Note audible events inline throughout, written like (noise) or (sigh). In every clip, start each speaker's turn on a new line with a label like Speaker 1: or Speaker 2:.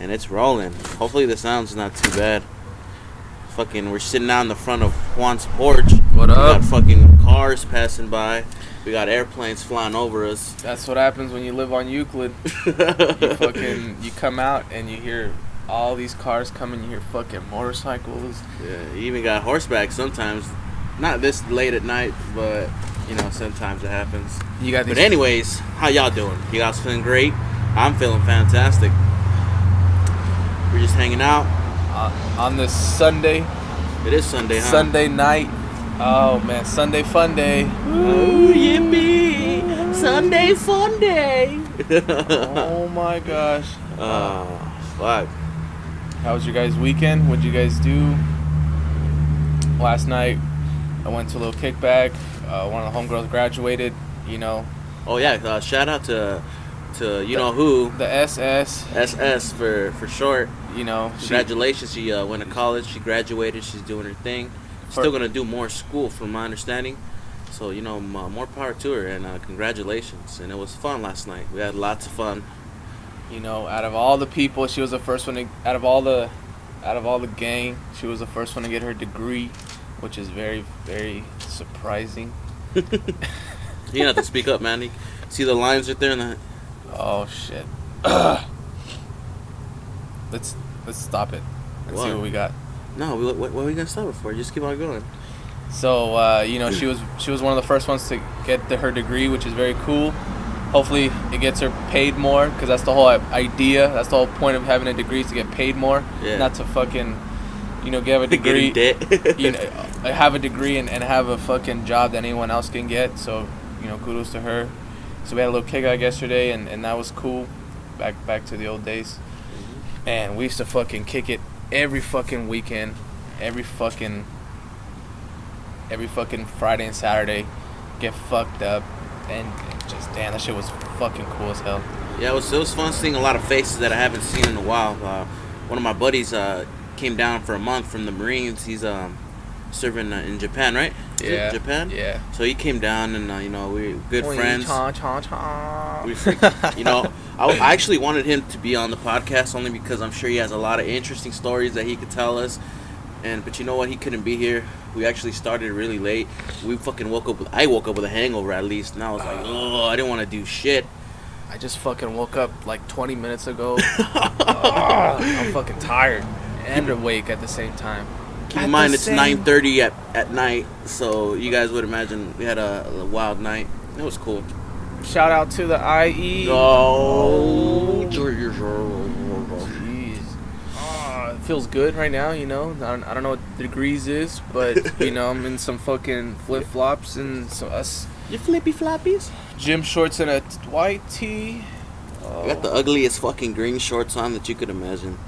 Speaker 1: and it's rolling. Hopefully the sound's not too bad. Fucking, we're sitting out in the front of Juan's porch.
Speaker 2: What
Speaker 1: we
Speaker 2: up?
Speaker 1: got fucking cars passing by. We got airplanes flying over us.
Speaker 2: That's what happens when you live on Euclid. (laughs) You fucking you come out and you hear all these cars coming. You hear fucking motorcycles.
Speaker 1: Yeah, you even got horseback sometimes. Not this late at night, but you know sometimes it happens.
Speaker 2: You got these.
Speaker 1: But anyways, how y'all doing? You guys feeling great? I'm feeling fantastic. We're just hanging out.
Speaker 2: uh, on this Sunday,
Speaker 1: It is Sunday, huh?
Speaker 2: Sunday night. Oh man, Sunday fun day.
Speaker 1: Ooh, yippee! Sunday fun day. (laughs)
Speaker 2: oh my gosh.
Speaker 1: Oh, fuck.
Speaker 2: How was your guys' weekend? What'd you guys do? Last night, I went to a little kickback. Uh, one of the homegirls graduated. You know,
Speaker 1: Oh yeah, uh, shout out to to you know who
Speaker 2: the SS.
Speaker 1: SS for for short.
Speaker 2: You know,
Speaker 1: Congratulations, she uh, went to college. She graduated. She's doing her thing. Still gonna do more school, from my understanding. So you know, more power to her, and uh, congratulations. And it was fun last night. We had lots of fun.
Speaker 2: you know, out of all the people, she was the first one to, out of all the out of all the gang, she was the first one to get her degree, which is very very surprising. (laughs)
Speaker 1: You have to speak up, man. See the lines right there in the.
Speaker 2: Oh shit. (clears throat) let's let's stop it. Let's see
Speaker 1: What?
Speaker 2: what we got.
Speaker 1: No, we, what, what are we gonna stop it for? Just keep on going.
Speaker 2: So uh, you know, she was she was one of the first ones to get the, her degree, which is very cool. Hopefully, it gets her paid more because that's the whole idea. That's the whole point of having a degree is to get paid more,
Speaker 1: Yeah.
Speaker 2: not to fucking, you know, get a (laughs)
Speaker 1: Get
Speaker 2: degree.
Speaker 1: debt. (laughs)
Speaker 2: you know, uh, have a degree and, and have a fucking job that anyone else can get. So, you know, kudos to her. So we had a little kick out yesterday, and, and that was cool. Back back to the old days. And we used to fucking kick it every fucking weekend, every fucking, every fucking Friday and Saturday, get fucked up, and just damn, that shit was fucking cool as hell.
Speaker 1: Yeah, it was, it was fun seeing a lot of faces that I haven't seen in a while. Uh, one of my buddies uh, came down for a month from the Marines. He's um, serving uh, in Japan, right? Is
Speaker 2: Yeah.
Speaker 1: Japan.
Speaker 2: Yeah.
Speaker 1: So he came down, and uh, you know we were good friends.
Speaker 2: Cha, cha, cha.
Speaker 1: We (laughs) you know, I, I actually wanted him to be on the podcast only because I'm sure he has a lot of interesting stories that he could tell us. And but you know what? He couldn't be here. We actually started really late. We fucking woke up with. I woke up with a hangover at least, and I was like, oh, I didn't want to do shit.
Speaker 2: I just fucking woke up like 20 minutes ago. (laughs) Ah, I'm fucking tired and awake at the same time.
Speaker 1: Keep
Speaker 2: At
Speaker 1: in mind it's 9:30 at at night, so you guys would imagine we had a, a wild night. It was cool.
Speaker 2: Shout out to the IE.
Speaker 1: Oh,
Speaker 2: Jeez. Ah, it feels good right now, you know. I don't, I don't know what the degrees is, but you know, I'm in some fucking flip flops and so us
Speaker 1: you flippy floppies.
Speaker 2: gym shorts and a white tee.
Speaker 1: I got the ugliest fucking green shorts on that you could imagine.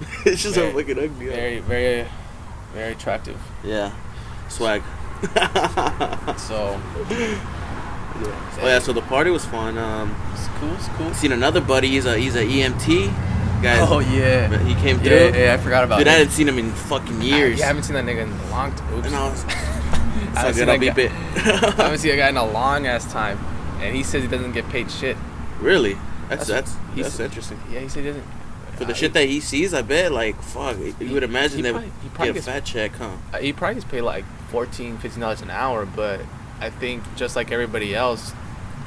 Speaker 1: (laughs) it's just
Speaker 2: Very-
Speaker 1: so fucking ugly.
Speaker 2: Very, very, very attractive.
Speaker 1: Yeah, swag. (laughs)
Speaker 2: So, Yeah.
Speaker 1: Oh yeah, so the party was fun. Um,
Speaker 2: it's cool, it's cool.
Speaker 1: seen another buddy. He's a he's a EMT guy.
Speaker 2: Oh, yeah.
Speaker 1: he came through.
Speaker 2: Yeah, yeah, I forgot about
Speaker 1: Dude, I
Speaker 2: that.
Speaker 1: hadn't seen him in fucking years.
Speaker 2: Yeah, I haven't seen that nigga in a long time. Oops.
Speaker 1: and (laughs) I
Speaker 2: I haven't seen
Speaker 1: good. I'll beep
Speaker 2: guy-
Speaker 1: it. (laughs)
Speaker 2: I haven't seen a guy in a long ass time, and he says he doesn't get paid shit.
Speaker 1: really? That's
Speaker 2: That's-
Speaker 1: that's
Speaker 2: he
Speaker 1: that's interesting.
Speaker 2: Yeah, he said he doesn't.
Speaker 1: For the shit that he sees, I bet like fuck. You would imagine that.
Speaker 2: probably-
Speaker 1: would
Speaker 2: he probably
Speaker 1: get a
Speaker 2: gets-
Speaker 1: fat check, huh?
Speaker 2: Uh, he probably gets paid like 14 dollars an hour, but I think just like everybody else,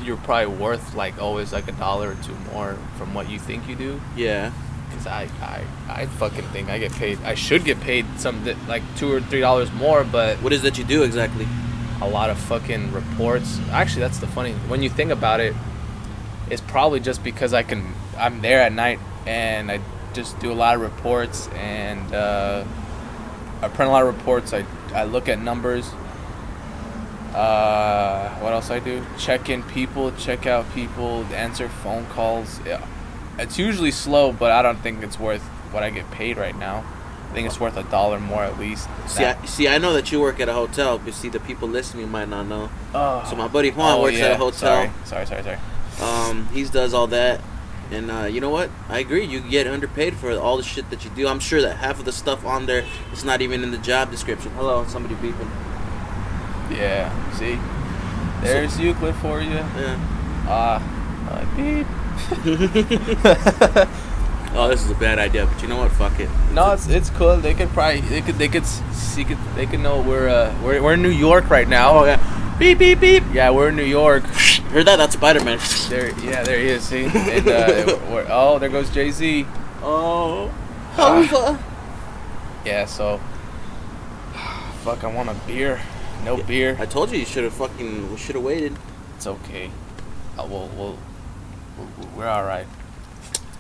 Speaker 2: you're probably worth like always like a dollar or two more from what you think you do.
Speaker 1: Yeah.
Speaker 2: Cause I, I, I fucking think I get paid. I should get paid some like two or three dollars more, but
Speaker 1: What is that you do exactly?
Speaker 2: a lot of fucking reports. Actually, that's the funny. When you think about it, it's probably just because I can. I'm there at night and I just do a lot of reports and uh, I print a lot of reports. I I look at numbers. Uh, what else I do? Check in people, check out people, answer phone calls. Yeah, it's usually slow, but I don't think it's worth what I get paid right now. I think it's worth a dollar more at least.
Speaker 1: See, I, see, I know that you work at a hotel, but see, the people listening might not know.
Speaker 2: Oh.
Speaker 1: So my buddy Juan
Speaker 2: Oh,
Speaker 1: works at a hotel.
Speaker 2: Sorry, sorry, sorry, sorry.
Speaker 1: Um, he does all that, and uh, you know what? I agree. You get underpaid for all the shit that you do. I'm sure that half of the stuff on there is not even in the job description. Hello, somebody beeping.
Speaker 2: Yeah. See, there's Euclid for you.
Speaker 1: Yeah.
Speaker 2: Ah, uh, beep. (laughs) (laughs)
Speaker 1: oh, this is a bad idea, but you know what? Fuck it.
Speaker 2: No, it's it's cool. They could probably they could they could see could they could know we're uh we're, we're in New York right now.
Speaker 1: Oh yeah. Beep beep beep.
Speaker 2: Yeah, we're in New York.
Speaker 1: Heard that? That's Spider Man.
Speaker 2: There, yeah, there he is. See, and, uh, (laughs) we're, oh, there goes Jay Z.
Speaker 1: Oh.
Speaker 2: Ah. Yeah, so fuck, I want a beer. No
Speaker 1: Yeah,
Speaker 2: beer.
Speaker 1: I told you you should have fucking. We should have waited.
Speaker 2: It's okay. Uh, we'll, we'll, we'll, we're all right.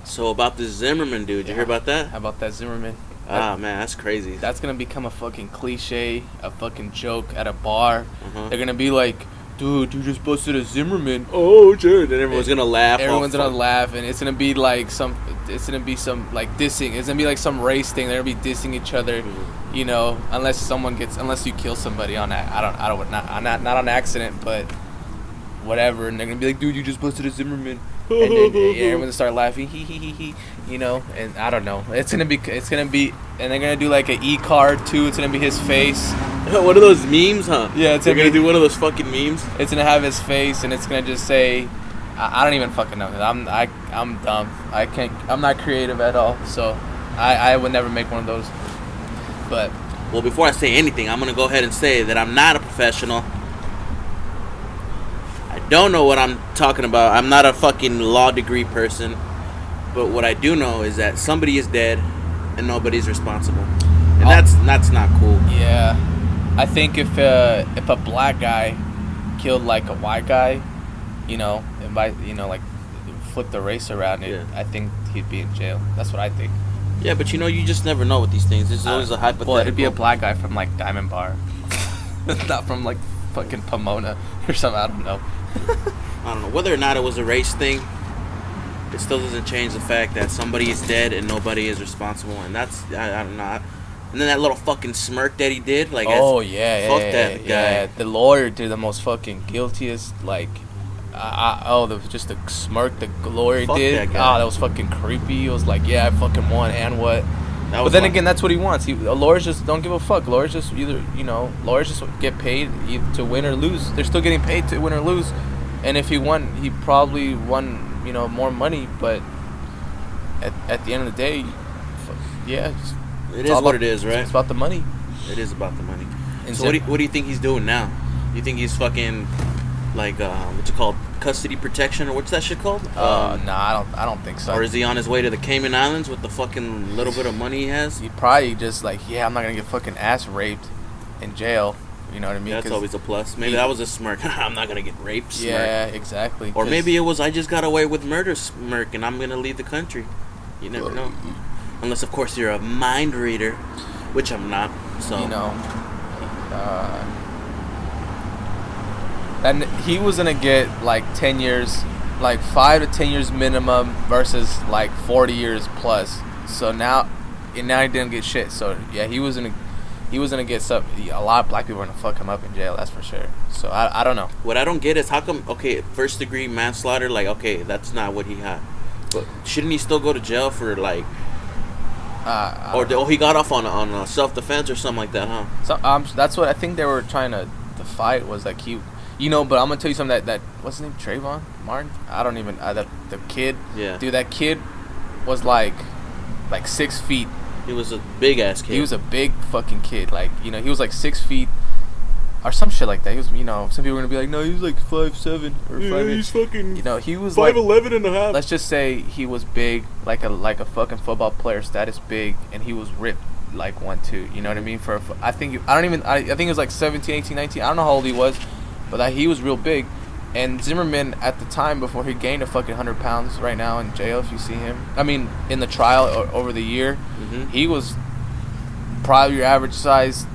Speaker 1: So about this Zimmerman dude, you hear about that?
Speaker 2: How about that Zimmerman?
Speaker 1: Ah man, that's crazy.
Speaker 2: That's gonna become a fucking cliche, a fucking joke at a bar.
Speaker 1: Uh-huh.
Speaker 2: They're gonna be like, dude, you just busted a Zimmerman.
Speaker 1: Oh dude, Then everyone's gonna laugh.
Speaker 2: Everyone's gonna
Speaker 1: fuck-
Speaker 2: laugh, and it's gonna be like some. It's gonna be some like dissing. It's gonna be like some race thing. They're gonna be dissing each other,
Speaker 1: Mhm.
Speaker 2: you know. Unless someone gets, unless you kill somebody on that. I don't. I don't. Not not not on accident, but whatever. And they're gonna be like, dude, you just busted a Zimmerman. And then yeah, everyone's (laughs) gonna start laughing, hee hee hee hee, you know. And I don't know. It's gonna be. It's gonna be. And they're gonna do like an e card too. It's gonna be his face. (laughs)
Speaker 1: One of those memes, huh?
Speaker 2: Yeah, it's
Speaker 1: They're
Speaker 2: gonna
Speaker 1: gonna
Speaker 2: be-
Speaker 1: do one of those fucking memes.
Speaker 2: It's gonna have his face, and it's gonna just say, I, I don't even fucking know. I'm I I'm dumb. I can't. I'm not creative at all. So, I I would never make one of those. But
Speaker 1: Well, before I say anything, I'm gonna go ahead and say that I'm not a professional. Don't know what I'm talking about. I'm not a fucking law degree person. But what I do know is that somebody is dead and nobody's responsible. And
Speaker 2: Oh.
Speaker 1: that's that's not cool.
Speaker 2: yeah, I think if uh if a black guy killed like a white guy, you know, and by you know like flip the race around it,
Speaker 1: Yeah.
Speaker 2: I think he'd be in jail. That's what I think.
Speaker 1: Yeah, but you know, you just never know with these things. There's always a hypothetical.
Speaker 2: Well, it'd be a black guy from like Diamond Bar, (laughs) not from like fucking Pomona or something. I don't know. (laughs)
Speaker 1: I don't know whether or not it was a race thing. It still doesn't change the fact that somebody is dead and nobody is responsible, and that's I, I don't know. And then that little fucking smirk that he did, like,
Speaker 2: oh yeah, yeah,
Speaker 1: fuck
Speaker 2: yeah,
Speaker 1: that
Speaker 2: yeah.
Speaker 1: guy.
Speaker 2: The lawyer did the most fucking guiltiest like. I, I, oh, the just the smirk the lawyer
Speaker 1: Fuck
Speaker 2: did.
Speaker 1: that guy.
Speaker 2: Oh, that was fucking creepy. It was like, yeah, I fucking won, and what? But then again, that's what he wants. He, uh, lawyers just don't give a fuck. Lawyers just either, you know, lawyers just get paid to win or lose. They're still getting paid to win or lose. And if he won, he probably won, you know, more money. But at, at the end of the day, yeah, it's,
Speaker 1: it
Speaker 2: it's
Speaker 1: is what
Speaker 2: about-
Speaker 1: it is, right?
Speaker 2: It's about the money.
Speaker 1: It is about the money.
Speaker 2: And
Speaker 1: so what do, you, what do you think he's doing now? You think he's fucking like uh, what's it called, custody protection or what's that shit called?
Speaker 2: Uh,
Speaker 1: Um,
Speaker 2: nah, I don't. I don't think so.
Speaker 1: or is he on his way to the Cayman Islands with the fucking little bit of money he has?
Speaker 2: he probably just like, yeah, I'm not gonna get fucking ass raped in jail. You know what I mean?
Speaker 1: That's
Speaker 2: 'Cause-
Speaker 1: always a plus. Maybe
Speaker 2: he-
Speaker 1: that was a smirk. (laughs) I'm not gonna get raped. Smirk.
Speaker 2: yeah, exactly.
Speaker 1: Or maybe it was I just got away with murder smirk and I'm gonna leave the country. You never know. Unless of course you're a mind reader, which I'm not. So
Speaker 2: you know, uh, he was gonna get like ten years, like five to ten years minimum versus like forty years plus. So now, and now he didn't get shit. So yeah, he was gonna, he was gonna get some. A lot of black people are gonna fuck him up in jail. That's for sure. So I, I don't know.
Speaker 1: what I don't get is how come okay, first degree manslaughter, like okay, that's not what he had. But shouldn't he still go to jail for like
Speaker 2: Uh,
Speaker 1: or oh he got off on on uh, self defense or something like that, huh?
Speaker 2: So um, that's what I think they were trying to, to fight was like he, you know. But I'm gonna tell you something that that what's his name Trayvon Martin. I don't even uh, the the kid.
Speaker 1: Yeah.
Speaker 2: Dude, that kid was like, like six feet.
Speaker 1: He was a big ass kid.
Speaker 2: He was a big fucking kid. Like you know, he was like six feet, or some shit like that. He was, you know, some people are gonna be like, no, he was like five seven or five eight.
Speaker 1: fucking
Speaker 2: You know, he was like,
Speaker 1: and a half.
Speaker 2: let's just say he was big, like a like a fucking football player status big, and he was ripped like one two. You know what I mean? For a fu- I think I don't even I, I think it was like 17, 18, 19. I don't know how old he was, but that he was real big. And Zimmerman at the time before he gained a fucking hundred pounds right now in jail. If you see him, I mean in the trial over the year,
Speaker 1: Mhm.
Speaker 2: he was probably your average size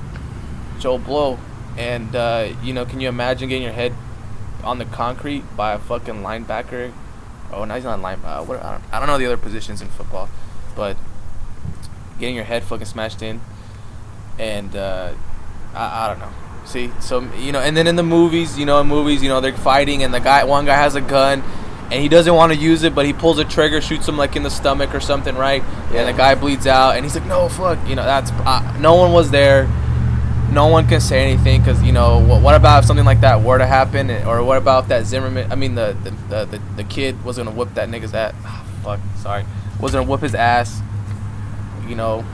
Speaker 2: Joe Blow. And uh, you know, can you imagine getting your head on the concrete by a fucking linebacker? Oh, no, he's not line. Uh, what, I, don't, I don't know the other positions in football, but getting your head fucking smashed in, and uh, I, I don't know. See, so you know, and then in the movies, you know, in movies, you know, they're fighting, and the guy, one guy has a gun, and he doesn't want to use it, but he pulls a trigger, shoots him like in the stomach or something, right?
Speaker 1: Yeah.
Speaker 2: And the guy bleeds out, and he's like, "No, fuck," you know, that's uh, no one was there. No one can say anything because you know what, what about if something like that were to happen, or what about if that Zimmerman? I mean, the the, the, the, the kid was gonna whip that nigga's ass. Ah, fuck, sorry. was gonna whoop his ass. You know,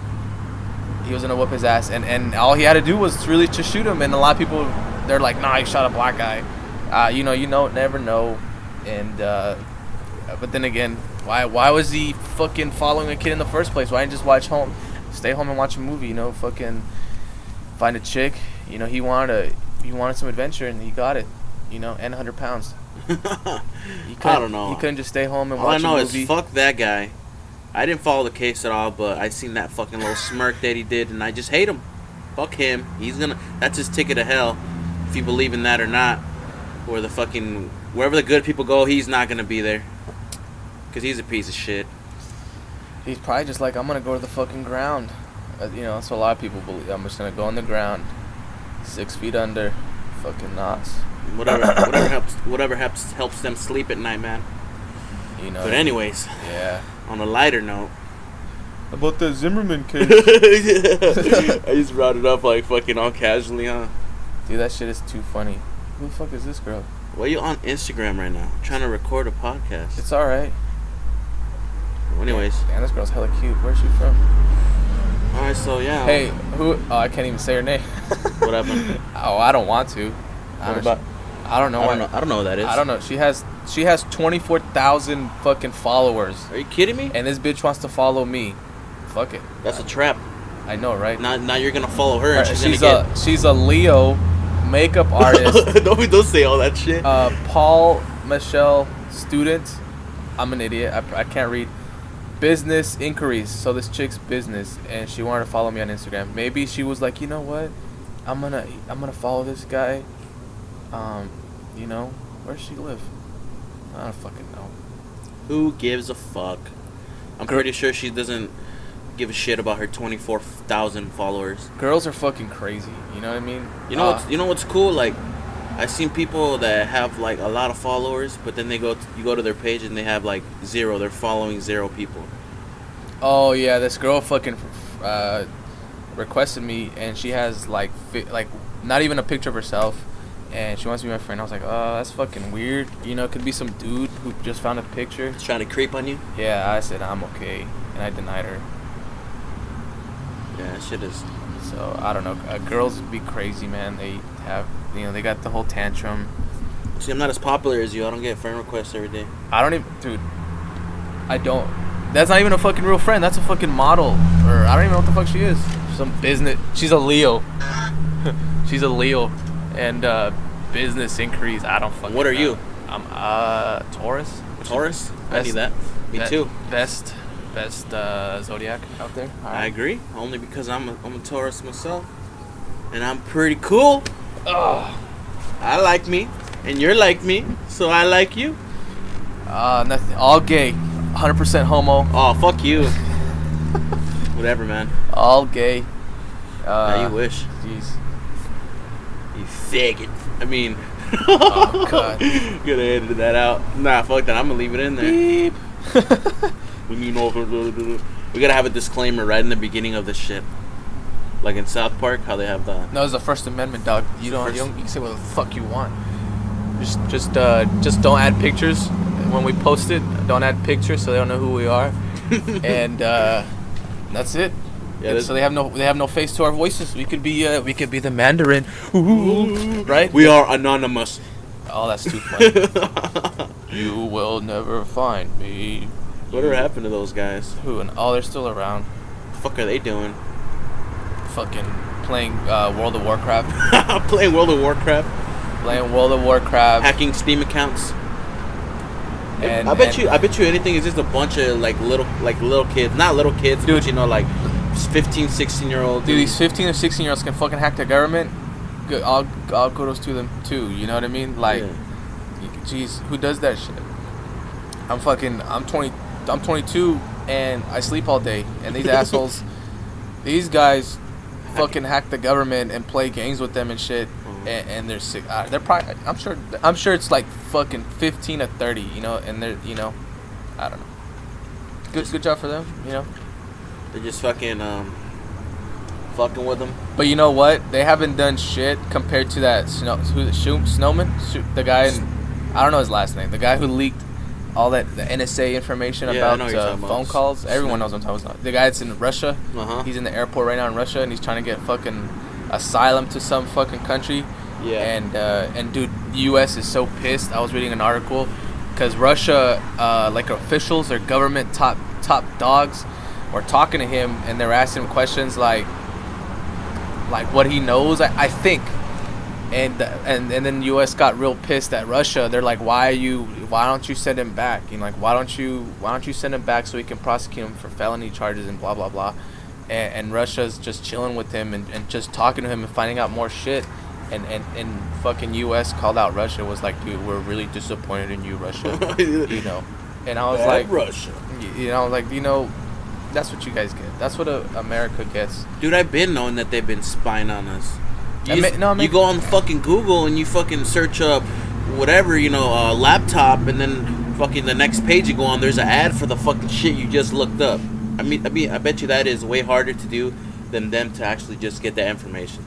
Speaker 2: he was gonna whoop his ass, and and all he had to do was really to shoot him. And a lot of people, they're like, nah, he shot a black guy. Uh, you know, you know, never know. And uh, but then again, why why was he fucking following a kid in the first place? Why didn't just watch home, stay home and watch a movie? You know, fucking find a chick. You know, he wanted a he wanted some adventure and he got it. You know, and 100 pounds. (laughs) He
Speaker 1: I
Speaker 2: couldn't-
Speaker 1: don't know.
Speaker 2: He couldn't just stay home and
Speaker 1: All I know
Speaker 2: a
Speaker 1: is fuck that guy. I didn't follow the case at all, but I seen that fucking little smirk that he did, and I just hate him. Fuck him. He's gonna. That's his ticket to hell. If you believe in that or not, or the fucking wherever the good people go, he's not gonna be there. Cause he's a piece of shit.
Speaker 2: He's probably just like, I'm gonna go to the fucking ground. Uh, you know, that's what a lot of people believe. I'm just gonna go on the ground, six feet under, fucking knots.
Speaker 1: Whatever. whatever (coughs) helps. Whatever helps helps them sleep at night, man.
Speaker 2: You know.
Speaker 1: But anyways,
Speaker 2: Yeah.
Speaker 1: On a lighter note.
Speaker 2: About the Zimmerman (laughs) case.
Speaker 1: I just brought it up like fucking all casually, huh?
Speaker 2: Dude, that shit is too funny. Who the fuck is this girl?
Speaker 1: Why are you on Instagram right now? trying to record a podcast.
Speaker 2: It's alright.
Speaker 1: Anyways,
Speaker 2: Damn, this girl's hella cute. Where's she from?
Speaker 1: all right. So yeah.
Speaker 2: Hey, who? Oh, I can't even say her name. (laughs)
Speaker 1: What happened?
Speaker 2: oh, I don't want to. I
Speaker 1: What
Speaker 2: don't,
Speaker 1: about?
Speaker 2: I don't know.
Speaker 1: I don't know. I don't know what that is.
Speaker 2: I don't know. She has she has twenty four thousand fucking followers,
Speaker 1: Are you kidding me?
Speaker 2: and this bitch wants to follow me. Fuck it.
Speaker 1: That's a trap.
Speaker 2: I know, right?
Speaker 1: Now, now you're gonna follow her,
Speaker 2: Right,
Speaker 1: she's,
Speaker 2: she's a she's a Leo makeup (laughs) artist.
Speaker 1: don't don't say all that shit.
Speaker 2: uh, Paul Mitchell student. I'm an idiot. I, I can't read. Business inquiries. So this chick's business, and she wanted to follow me on Instagram. Maybe she was like, you know what, I'm gonna I'm gonna follow this guy. Um, you know, where does she live? I don't fucking know.
Speaker 1: Who gives a fuck? I'm pretty sure she doesn't give a shit about her 24,000 followers.
Speaker 2: Girls are fucking crazy. You know what I mean?
Speaker 1: You know
Speaker 2: Uh,
Speaker 1: what's you know what's cool? Like, I've seen people that have like a lot of followers, but then they go to, you go to their page and they have like zero. They're following zero people.
Speaker 2: Oh yeah, this girl fucking uh, requested me, and she has like fi- like not even a picture of herself, and she wants to be my friend. I was like, oh, that's fucking weird. You know, it could be some dude who just found a picture.
Speaker 1: It's trying to creep on you.
Speaker 2: Yeah, I said I'm okay, and I denied her.
Speaker 1: Yeah, shit is.
Speaker 2: So I don't know. Uh, girls be crazy, man. They have you know they got the whole tantrum.
Speaker 1: See, I'm not as popular as you. I don't get friend requests every day.
Speaker 2: I don't even, dude. I don't. That's not even a fucking real friend. That's a fucking model, or I don't even know what the fuck she is. Some business. She's a Leo. (laughs) She's a Leo, and uh, business increase. I don't fucking.
Speaker 1: What are
Speaker 2: know.
Speaker 1: you?
Speaker 2: I'm uh Taurus.
Speaker 1: Taurus. I need that. Me
Speaker 2: be-
Speaker 1: too.
Speaker 2: Best, best uh, zodiac out there.
Speaker 1: I agree. Only because I'm a, I'm a Taurus myself, and I'm pretty cool.
Speaker 2: Ugh.
Speaker 1: I like me, and you're like me, so I like you.
Speaker 2: Uh, nothing. All gay. 100% homo.
Speaker 1: Oh, fuck you. (laughs) Whatever, man.
Speaker 2: All gay. Uh,
Speaker 1: Now you wish.
Speaker 2: Jeez.
Speaker 1: Faggot. I mean. (laughs)
Speaker 2: Oh, God. (laughs)
Speaker 1: Gonna edit that out. Nah, fuck that. I'm gonna leave it in there.
Speaker 2: Beep. (laughs)
Speaker 1: We over. We gotta have a disclaimer right in the beginning of this shit. Like in South Park, how they have the.
Speaker 2: No, it's the First Amendment, dog. You don't, you don't. You can say what the fuck you want. Just, just, uh, just don't add pictures when we post it. Don't add pictures so they don't know who we are, and uh, that's it.
Speaker 1: Yeah,
Speaker 2: so they have no, they have no face to our voices. We could be, uh, we could be the Mandarin, Ooh, right?
Speaker 1: We are anonymous.
Speaker 2: Oh, that's too funny. (laughs) you will never find me.
Speaker 1: Whatever happened to those guys?
Speaker 2: Who and oh, they're still around.
Speaker 1: The fuck are they doing?
Speaker 2: Fucking playing uh, World of Warcraft. (laughs)
Speaker 1: Playing World of Warcraft,
Speaker 2: playing World of Warcraft.
Speaker 1: hacking Steam accounts.
Speaker 2: and,
Speaker 1: I bet
Speaker 2: and-
Speaker 1: you. I bet you anything is just a bunch of like little, like little kids, not little kids,
Speaker 2: Dude.
Speaker 1: but you know, like 15, 16 year old.
Speaker 2: Dude, these 15 or 16 year olds can fucking hack the government. Good, all, all kudos to them too. You know what I mean? Like, jeez, who does that shit? I'm fucking. I'm 20. I'm 22 and I sleep all day. And these (laughs) assholes, these guys, fucking hack the government and play games with them and shit.
Speaker 1: Mhm.
Speaker 2: And, and they're sick. Uh, they're probably. I'm sure. I'm sure it's like fucking 15 to 30. You know, and they're. You know, I don't know. Good, good job for them. You know.
Speaker 1: They're just fucking um, fucking with them.
Speaker 2: But you know what? They haven't done shit compared to that snow. It? Shoot, Snowman? Shoot, the guy. In, I don't know his last name. The guy who leaked all that the NSA information
Speaker 1: Yeah,
Speaker 2: about
Speaker 1: know what you're
Speaker 2: uh, phone
Speaker 1: about.
Speaker 2: calls. Everyone knows what I'm talking about. The guy that's in Russia,
Speaker 1: Uh huh.
Speaker 2: he's in the airport right now in Russia, and he's trying to get fucking asylum to some fucking country.
Speaker 1: Yeah.
Speaker 2: And uh, and dude, the U.S. is so pissed. I was reading an article because Russia, uh, like officials or government top top dogs, were talking to him and they're asking him questions like, like what he knows. I, I think. And, and and then U.S. got real pissed at Russia. They're like, "Why are you? Why don't you send him back? You know, like, why don't you? Why don't you send him back so we can prosecute him for felony charges and blah blah blah." And, and Russia's just chilling with him and, and just talking to him and finding out more shit. And, and and fucking U.S. called out Russia was like, "Dude, we're really disappointed in you, Russia." (laughs) you know. And I was
Speaker 1: Bad
Speaker 2: like,
Speaker 1: Russia.
Speaker 2: you know, like you know, that's what you guys get. That's what uh America gets.
Speaker 1: Dude, I've been knowing that they've been spying on us. You,
Speaker 2: ma- no,
Speaker 1: you go on fucking Google and you fucking search up whatever, you know, uh, laptop, and then fucking the next page you go on, there's an ad for the fucking shit you just looked up. I mean, I mean, I bet you that is way harder to do than them to actually just get that information.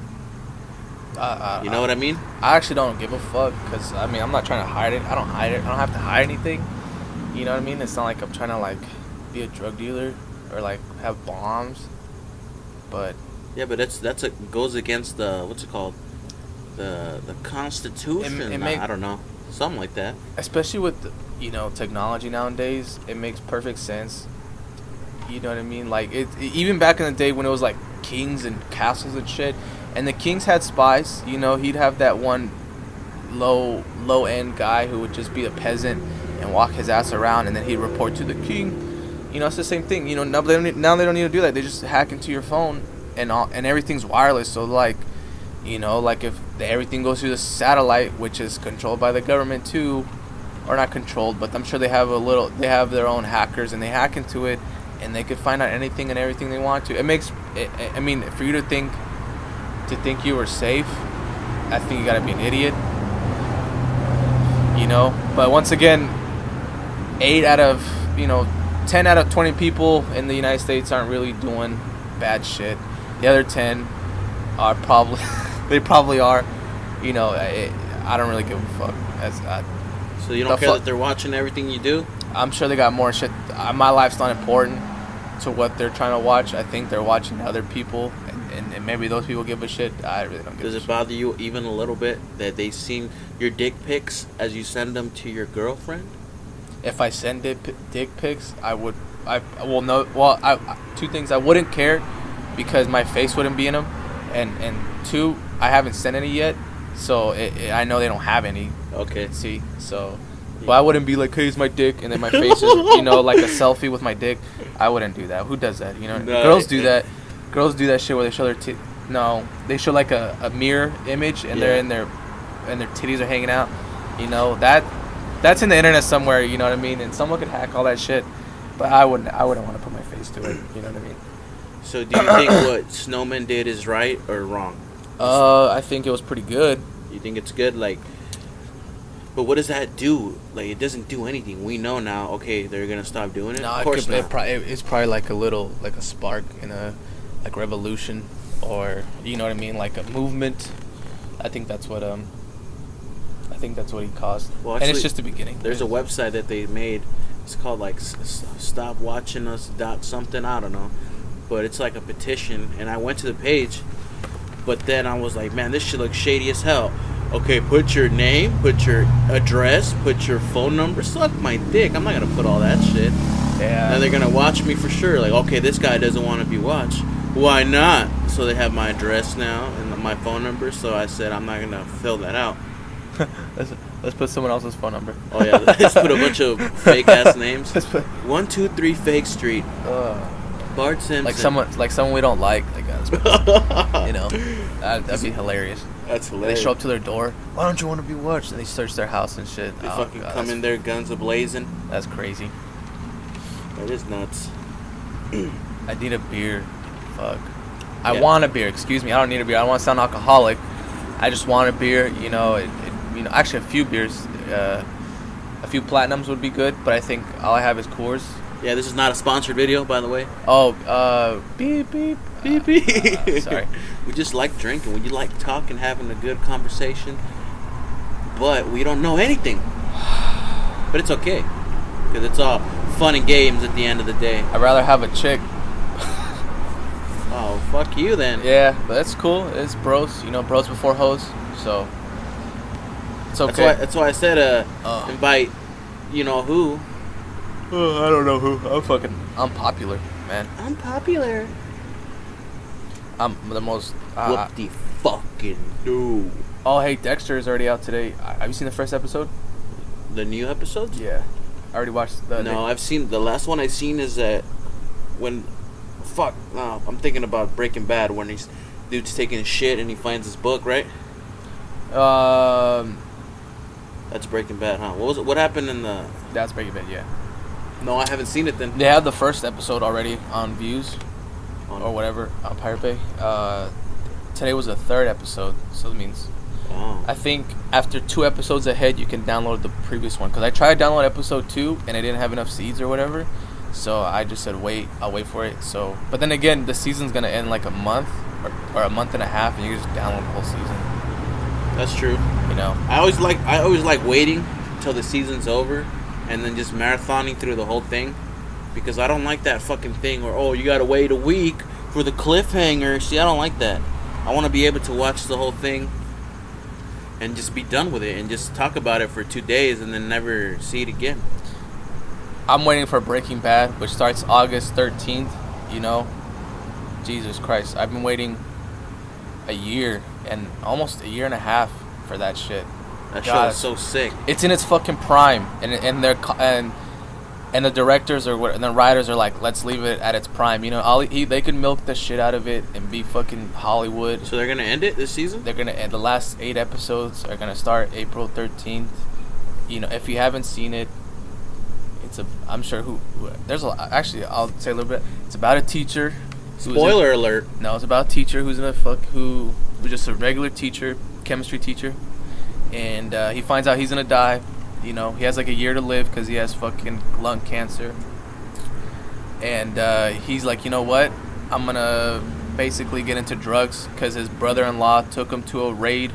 Speaker 2: Uh,
Speaker 1: You know what I mean?
Speaker 2: I actually don't give a fuck because I mean I'm not trying to hide it. I don't hide it. I don't have to hide anything. You know what I mean? It's not like I'm trying to like be a drug dealer or like have bombs. But
Speaker 1: Yeah, but that's that's a goes against the what's it called, the the Constitution.
Speaker 2: It- it make-
Speaker 1: I don't know, something like that.
Speaker 2: especially with you know technology nowadays, it makes perfect sense. You know what I mean? Like it even back in the day when it was like kings and castles and shit, and the kings had spies. You know, he'd have that one low low end guy who would just be a peasant and walk his ass around, and then he'd report to the king. You know, it's the same thing. You know, now they don't need, now they don't need to do that. They just hack into your phone, and all, and everything's wireless. So like, you know, like if everything goes through the satellite, which is controlled by the government too, or not controlled, but I'm sure they have a little. They have their own hackers, and they hack into it, and they could find out anything and everything they want to. It makes. It, I mean, for you to think, to think you were safe, I think you gotta be an idiot. You know, but once again, eight out of you know, ten out of twenty people in the United States aren't really doing bad shit. The other ten are probably (laughs) they probably are. You know, I, I don't really give a fuck. As I,
Speaker 1: So you don't care
Speaker 2: fu-
Speaker 1: that they're watching everything you do.
Speaker 2: I'm sure they got more shit. Uh, My life's not important to what they're trying to watch. I think they're watching other people, and, and, and maybe those people give a shit. I really don't give
Speaker 1: Does it
Speaker 2: shit.
Speaker 1: bother you even a little bit that they seen your dick pics as you send them to your girlfriend?
Speaker 2: If I send dick, dick pics, I would. I well no. Well, I, I- two things. I wouldn't care because my face wouldn't be in them, and and two, I haven't sent any yet, so it, it- I know they don't have any.
Speaker 1: Okay.
Speaker 2: See, so. But I wouldn't be like, "Hey, it's my dick," and then my face is, you know, like a selfie with my dick. I wouldn't do that. Who does that? You know,
Speaker 1: No,
Speaker 2: girls do that. Girls do that shit where they show their tit. No, they show like a, a mirror image, and they're in their, and their titties are hanging out. You know that, that's in the internet somewhere. You know what I mean? And someone could hack all that shit. But I wouldn't. I wouldn't want to put my face to it. You know what I mean?
Speaker 1: So do you think what (clears throat) Snowman did is right or wrong?
Speaker 2: Uh, I think it was pretty good.
Speaker 1: You think it's good? Like, but what does that do? Like, it doesn't do anything. We know now. Okay, they're gonna stop doing it.
Speaker 2: No,
Speaker 1: of
Speaker 2: it
Speaker 1: course
Speaker 2: could, it
Speaker 1: not.
Speaker 2: probably, it's probably like a little, like a spark in a, like revolution, or you know what I mean, like a movement. I think that's what um. I think that's what he caused,
Speaker 1: Well,
Speaker 2: and it's just the beginning.
Speaker 1: There's a website that they made. It's called like Stop Watching Us dot something. I don't know, but it's like a petition. And I went to the page, but then I was like, man, this shit looks shady as hell. Okay, put your name, put your address, put your phone number. Suck my dick. I'm not gonna put all that shit.
Speaker 2: Yeah.
Speaker 1: Now they're gonna watch me for sure. Like, okay, this guy doesn't want to be watched. Why not? So they have my address now and my phone number. So I said I'm not gonna fill that out. (laughs)
Speaker 2: let's let's put someone else's phone number.
Speaker 1: Oh yeah, let's put a bunch of (laughs) fake ass names.
Speaker 2: Let's put,
Speaker 1: One two three Fake Street,
Speaker 2: uh,
Speaker 1: Bart Simpson.
Speaker 2: like someone, like someone we don't like. Like, (laughs) you know, that, that'd be hilarious.
Speaker 1: That's hilarious.
Speaker 2: They show up to their door. Why don't you want to be watched? And they search their house and shit.
Speaker 1: They
Speaker 2: Oh,
Speaker 1: fucking
Speaker 2: God,
Speaker 1: come in there, guns a blazing.
Speaker 2: That's crazy.
Speaker 1: That is nuts. (clears throat)
Speaker 2: I need a beer. Fuck. I
Speaker 1: Yeah.
Speaker 2: want a beer. Excuse me. I don't need a beer. I don't want to sound alcoholic. I just want a beer. You know, it, you know. Actually, a few beers. Uh, a few platinums would be good, but I think all I have is Coors.
Speaker 1: Yeah, this is not a sponsored video, by the way.
Speaker 2: Oh, uh, beep beep
Speaker 1: Beep, beep.
Speaker 2: uh, sorry. (laughs)
Speaker 1: we just like drinking. We like talking, having a good conversation. But we don't know anything. (sighs) But it's okay. because it's all fun and games at the end of the day.
Speaker 2: I'd rather have a chick.
Speaker 1: Oh, fuck you then.
Speaker 2: Yeah, but that's cool. It's bros, you know, bros before hoes. So it's
Speaker 1: That's why. That's why I said uh,
Speaker 2: Uh.
Speaker 1: invite, you know who.
Speaker 2: Uh, I don't know who. I'm fucking. I'm popular, man.
Speaker 1: I'm popular.
Speaker 2: I'm the most. Uh,
Speaker 1: What the fucking do?
Speaker 2: oh, hey, Dexter is already out today. Have you seen the first episode?
Speaker 1: The new episodes?
Speaker 2: Yeah, I already watched the.
Speaker 1: No, I've seen the last one I've seen is that when fuck no, I'm thinking about Breaking Bad when he's dude's taking shit and he finds his book, right?
Speaker 2: Um,
Speaker 1: That's Breaking Bad, huh? What was it? What happened in the
Speaker 2: that's Breaking Bad. Yeah,
Speaker 1: No, I haven't seen it then.
Speaker 2: they have the first episode already on views
Speaker 1: On-
Speaker 2: or whatever on Pirate Bay. Uh, today was the third episode, so that means
Speaker 1: Oh.
Speaker 2: I think after two episodes ahead, you can download the previous one. Because I tried to download episode two and I didn't have enough seeds or whatever. So I just said, wait, I'll wait for it. So, But then again, the season's going to end like a month or, or a month and a half, and you can just download the whole season.
Speaker 1: That's true.
Speaker 2: You know?
Speaker 1: I always like I always like waiting till the season's over and then just marathoning through the whole thing because I don't like that fucking thing where oh you gotta wait a week for the cliffhanger. See, I don't like that. I want to be able to watch the whole thing and just be done with it and just talk about it for two days and then never see it again.
Speaker 2: I'm waiting for Breaking Bad, which starts August 13th. You know? Jesus Christ. I've been waiting a year and almost a year and a half for that shit.
Speaker 1: That
Speaker 2: God,
Speaker 1: show is so sick.
Speaker 2: it's in its fucking prime, and and they're and and the directors or what, and the writers are like, let's leave it at its prime. You know, all he, they could milk the shit out of it and be fucking Hollywood.
Speaker 1: So they're gonna end it this season.
Speaker 2: They're gonna end the last eight episodes are gonna start April thirteenth. You know, if you haven't seen it, it's a I'm sure who, there's a actually I'll say a little bit. It's about a teacher.
Speaker 1: Spoiler alert.
Speaker 2: no, it's about a teacher who's in a fuck who who's just a regular teacher, chemistry teacher, and uh, he finds out he's gonna die. You know, he has like a year to live because he has fucking lung cancer, and uh, he's like, you know what? I'm gonna basically get into drugs because his brother-in-law took him to a raid,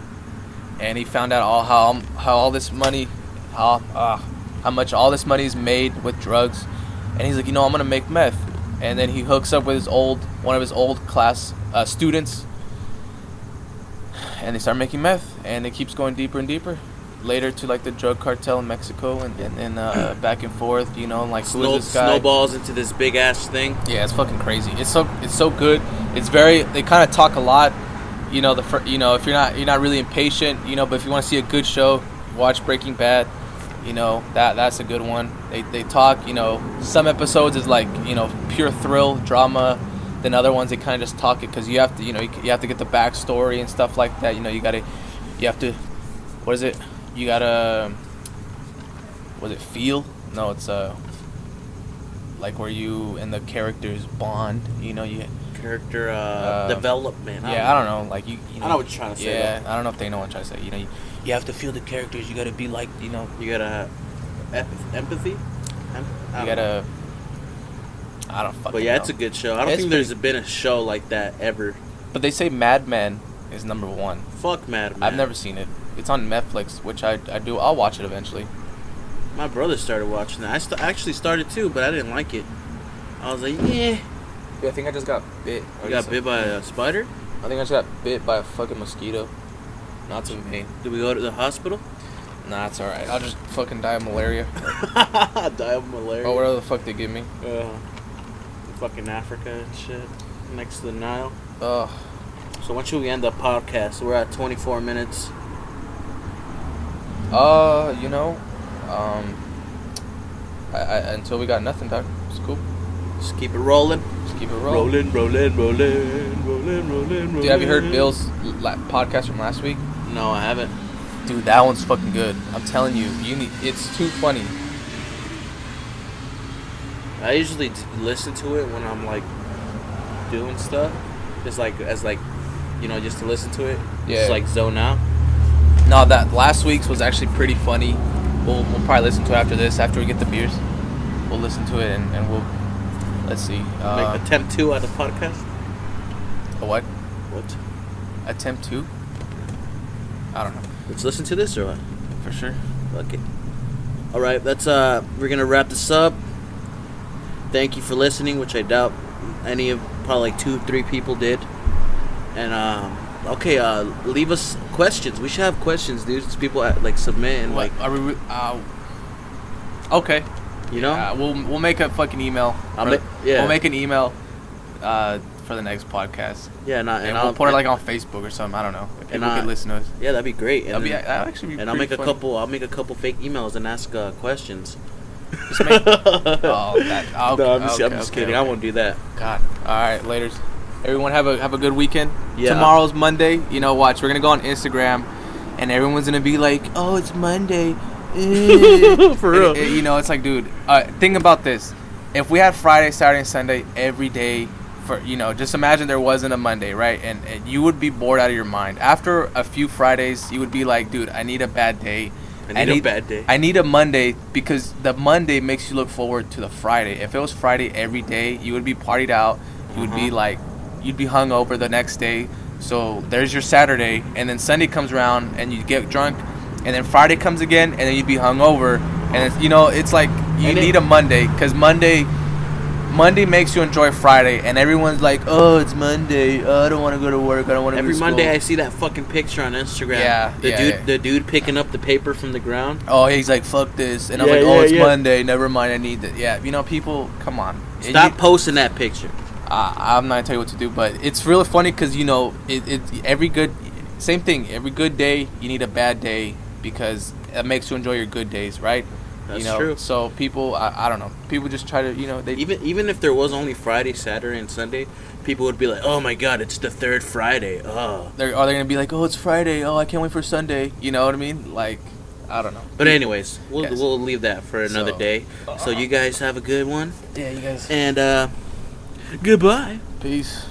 Speaker 2: and he found out all how how all this money, how uh, how much all this money is made with drugs, and he's like, you know, I'm gonna make meth, and then he hooks up with his old one of his old class uh, students, and they start making meth, and it keeps going deeper and deeper. Later to like the drug cartel in Mexico, and and, and uh, (clears throat) back and forth, you know, like
Speaker 1: Snow,
Speaker 2: is this guy?
Speaker 1: snowballs into this big ass thing.
Speaker 2: Yeah, it's fucking crazy. It's so it's so good. It's very they kind of talk a lot. You know the fir- you know if you're not you're not really impatient, you know, but if you want to see a good show, watch Breaking Bad. You know that that's a good one. They they talk. You know some episodes is like you know pure thrill drama. Then other ones they kind of just talk it because you have to you know you, you have to get the backstory and stuff like that. You know you gotta you have to what is it? You gotta was it feel? No, it's uh like where you and the characters bond. You know, you
Speaker 1: Character uh,
Speaker 2: Uh,
Speaker 1: development.
Speaker 2: yeah, I don't know, like you. you know,
Speaker 1: I know what you're trying to say,
Speaker 2: Yeah,
Speaker 1: though.
Speaker 2: I don't know if they know what I'm trying to say. You know, you, you have to feel the characters. You gotta be like, you know,
Speaker 1: You gotta have empathy. Em-
Speaker 2: you
Speaker 1: gotta. know.
Speaker 2: Gotta. I don't fucking.
Speaker 1: But yeah,
Speaker 2: know.
Speaker 1: it's a good show. I don't
Speaker 2: It's
Speaker 1: think there's been a show like that ever.
Speaker 2: But they say Mad Men is number one.
Speaker 1: Fuck Mad Men.
Speaker 2: I've never seen it. It's on Netflix, which I I do. I'll watch it eventually.
Speaker 1: My brother started watching that. I st- actually started too, but I didn't like it. I was like, yeah.
Speaker 2: Yeah, I think I just got bit.
Speaker 1: You got bit by a spider?
Speaker 2: I think I just got bit by a fucking mosquito. Not some pain.
Speaker 1: Did we go to the hospital?
Speaker 2: Nah, it's alright. I'll just fucking die of malaria. (laughs)
Speaker 1: Die of malaria.
Speaker 2: Oh, whatever the fuck they give me.
Speaker 1: Uh, fucking Africa and shit. Next to the Nile.
Speaker 2: Ugh.
Speaker 1: So when should we end the podcast? We're at 24 minutes.
Speaker 2: Uh, you know, um, I, I, until we got nothing, dog. It's cool.
Speaker 1: Just keep it rolling.
Speaker 2: Just keep it rolling.
Speaker 1: Rolling, rolling, rolling, rolling, rolling,
Speaker 2: Dude, have you heard. Bill's la- podcast from last week?
Speaker 1: No, I haven't.
Speaker 2: Dude, that one's fucking good. I'm telling you, you need. It's too funny.
Speaker 1: I usually d- listen to it when I'm like doing stuff, just like as like, you know, just to listen to it.
Speaker 2: Yeah.
Speaker 1: Just like zone out.
Speaker 2: No, that last week's was actually pretty funny. We'll we'll probably listen to it after this. After we get the beers, we'll listen to it and, and we'll. Let's see. Uh,
Speaker 1: Make attempt two on the podcast.
Speaker 2: a what?
Speaker 1: What?
Speaker 2: Attempt two? I don't know.
Speaker 1: Let's listen to this or what?
Speaker 2: For sure.
Speaker 1: Fuck it. All right, that's uh, we're gonna wrap this up. Thank you for listening, which I doubt any of probably like two, three people did. And um, okay, uh, leave us questions. We should have questions, dude. It's people at, like submit and
Speaker 2: What
Speaker 1: like
Speaker 2: are we? Uh, okay.
Speaker 1: you know.
Speaker 2: Uh, we'll we'll make a fucking email.
Speaker 1: I'll ma- yeah.
Speaker 2: We'll make an email uh, for the next podcast,
Speaker 1: yeah, and, I,
Speaker 2: and,
Speaker 1: and
Speaker 2: we'll
Speaker 1: I'll
Speaker 2: put it like on Facebook or something. I don't know. If people
Speaker 1: I-
Speaker 2: could listen to us.
Speaker 1: yeah, that'd be great. And,
Speaker 2: That'd be that'd actually be.
Speaker 1: and I'll make
Speaker 2: pretty
Speaker 1: a couple. I'll make a couple fake emails and ask uh, questions.
Speaker 2: Just make- (laughs) oh, that. Oh,
Speaker 1: no, I'm just,
Speaker 2: okay,
Speaker 1: I'm just
Speaker 2: okay,
Speaker 1: kidding. I won't do that.
Speaker 2: God. All right, later's. Everyone have a have a good weekend.
Speaker 1: Yeah.
Speaker 2: Tomorrow's Monday. You know, watch. We're gonna go on Instagram, and everyone's gonna be like, "Oh, it's Monday." (laughs) Eh.
Speaker 1: For real.
Speaker 2: it- it- you know, it's like, dude. Uh, think about this. If we had Friday, Saturday, and Sunday every day, for you know, just imagine there wasn't a Monday, right? And, and you would be bored out of your mind. After a few Fridays, you would be like, dude, I need a bad day.
Speaker 1: I need a bad day.
Speaker 2: I need a Monday because the Monday makes you look forward to the Friday. If it was Friday every day, you would be partied out. You would be
Speaker 1: Uh-huh.
Speaker 2: like, you'd be hung over the next day. So there's your Saturday, and then Sunday comes around and you get drunk, and then Friday comes again, and then you'd be hung over, and it's, you know it's like you
Speaker 1: And it-
Speaker 2: need a Monday because Monday. Monday makes you enjoy Friday, and everyone's like, "Oh, it's Monday. Oh, I don't want to go to work. I don't want to."
Speaker 1: Every Monday, I see that fucking picture on Instagram.
Speaker 2: Yeah,
Speaker 1: the
Speaker 2: yeah,
Speaker 1: dude,
Speaker 2: yeah.
Speaker 1: the dude picking up the paper from the ground.
Speaker 2: Oh, he's like, "Fuck this," and I'm like, "Oh,
Speaker 1: yeah,
Speaker 2: it's
Speaker 1: yeah.
Speaker 2: Monday. Never mind. I need that." Yeah, you know, people, come on.
Speaker 1: Stop
Speaker 2: you-
Speaker 1: posting that picture.
Speaker 2: uh, I'm not gonna tell you what to do, but it's really funny because you know, it, it every good, same thing. Every good day, you need a bad day because it makes you enjoy your good days, right?
Speaker 1: That's
Speaker 2: you know,
Speaker 1: true.
Speaker 2: So people, I, I don't know. People just try to, you know, they
Speaker 1: Even even if there was only Friday, Saturday, and Sunday, people would be like, "Oh my God, it's the third Friday." Oh.
Speaker 2: they're are they gonna be like, "Oh, it's Friday. Oh, I can't wait for Sunday." You know what I mean? Like, I don't know.
Speaker 1: But anyways, we'll
Speaker 2: Yes.
Speaker 1: we'll leave that for another
Speaker 2: So-
Speaker 1: day. So you guys have a good one,
Speaker 2: Yeah, you guys.
Speaker 1: and uh, goodbye.
Speaker 2: Peace.